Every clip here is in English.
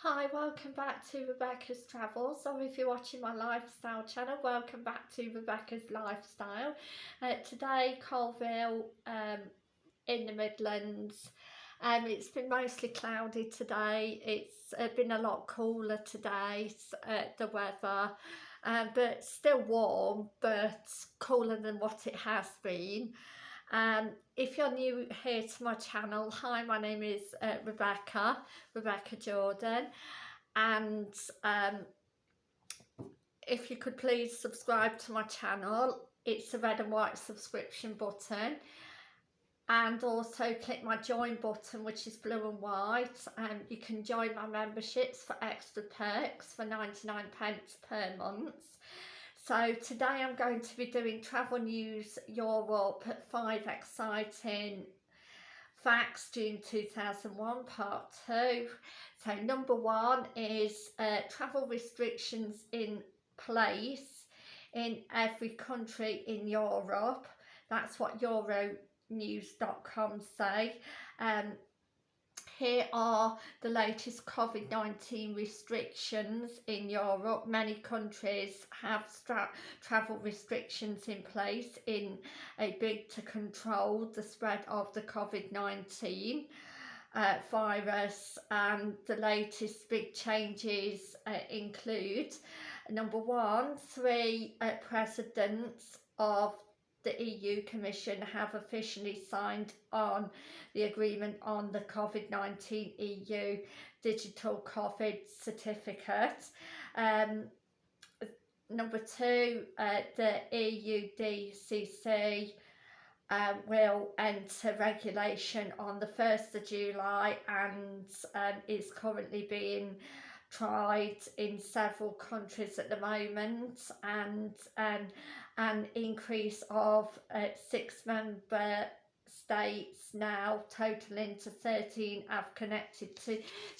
Hi, welcome back to Rebecca's Travels, or if you're watching my lifestyle channel, welcome back to Rebecca's Lifestyle. Uh, today, Coalville um, in the Midlands. Um, it's been mostly cloudy today, it's uh, been a lot cooler today, uh, the weather, uh, but still warm, but cooler than what it has been. Um, if you're new here to my channel, hi, my name is uh, Rebecca, Rebecca Jordan, and um, if you could please subscribe to my channel, it's a red and white subscription button, and also click my join button which is blue and white. And you can join my memberships for extra perks for 99 pence per month so today I'm going to be doing Travel News Europe 5 Exciting Facts June 2001 Part 2. So number one is uh, travel restrictions in place in every country in Europe. That's what Euronews.com say. Um, here are the latest COVID-19 restrictions in Europe. Many countries have travel restrictions in place in a bid to control the spread of the COVID-19 uh, virus and the latest big changes uh, include number one, three uh, presidents of the EU Commission have officially signed on the agreement on the COVID-19 EU Digital COVID Certificate. Um, number two, uh, the EUDCC uh, will enter regulation on the 1st of July and um, is currently being tried in several countries at the moment and um, an increase of uh, six member states now totaling to 13 have connected to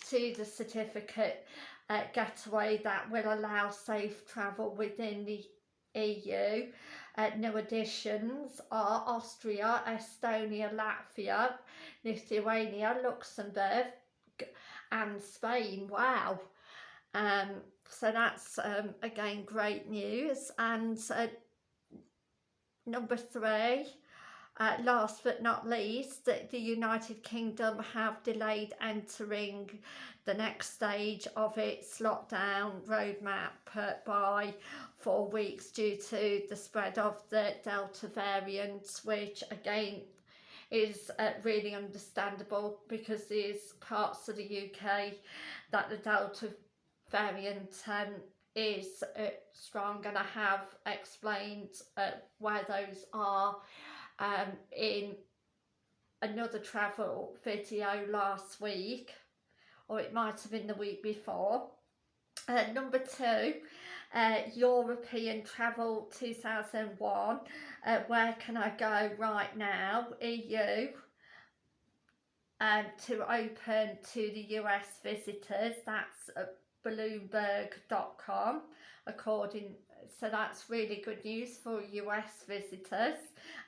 to the certificate uh, getaway that will allow safe travel within the EU. Uh, new additions are Austria, Estonia, Latvia, Lithuania, Luxembourg and Spain. Wow. Um, so that's um, again great news. And uh, number three uh, last but not least that the United Kingdom have delayed entering the next stage of its lockdown roadmap by four weeks due to the spread of the Delta variant which again is uh, really understandable because there's parts of the UK that the Delta variant um, is uh, strong and I have explained uh, where those are um, in another travel video last week or it might have been the week before. Uh, number two, uh, European Travel 2001, uh, where can I go right now, EU, um, to open to the US visitors, that's uh, bloomberg.com according so that's really good news for US visitors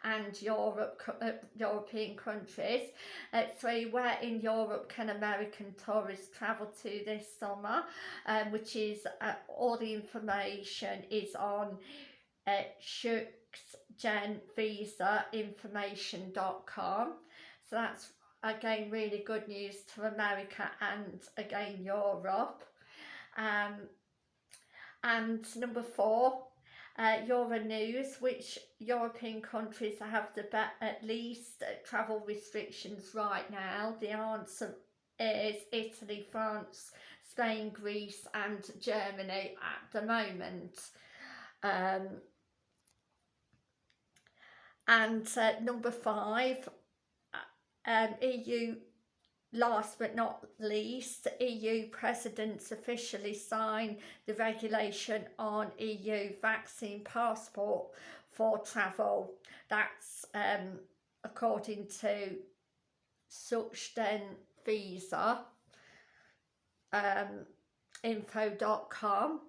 and Europe uh, European countries. Uh, so where in Europe can American tourists travel to this summer? Um, which is uh, all the information is on uh, schengenvisainformation.com so that's again really good news to America and again Europe um, and number four, uh, Euronews, which European countries have the at least travel restrictions right now. The answer is Italy, France, Spain, Greece and Germany at the moment. Um, and uh, number five, uh, um, EU Last but not least, EU presidents officially signed the regulation on EU vaccine passport for travel. That's um, according to Schengen Visa um, info.com.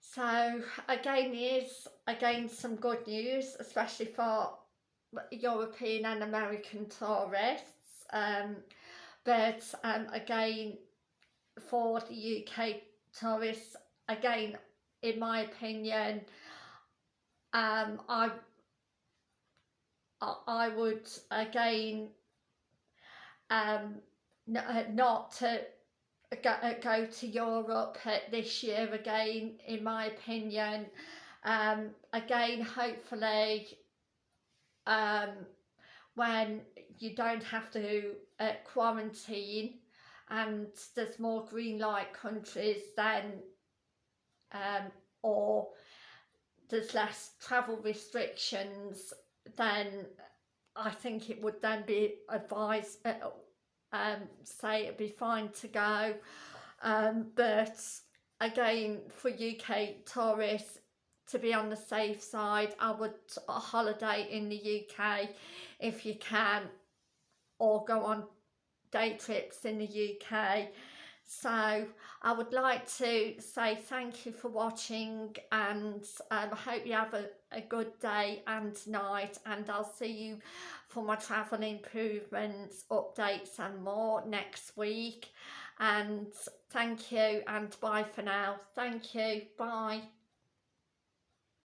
So again, is again some good news, especially for European and American tourists um, but um, again for the UK tourists again in my opinion um I I would again um not to go, go to Europe this year again in my opinion. Um again hopefully um when you don't have to uh, quarantine and there's more green light countries then um, or there's less travel restrictions then I think it would then be advised uh, um, say it'd be fine to go. Um, but again for UK tourists to be on the safe side I would holiday in the UK if you can or go on day trips in the UK so I would like to say thank you for watching and um, I hope you have a, a good day and night and I'll see you for my travel improvements, updates and more next week and thank you and bye for now. Thank you. Bye.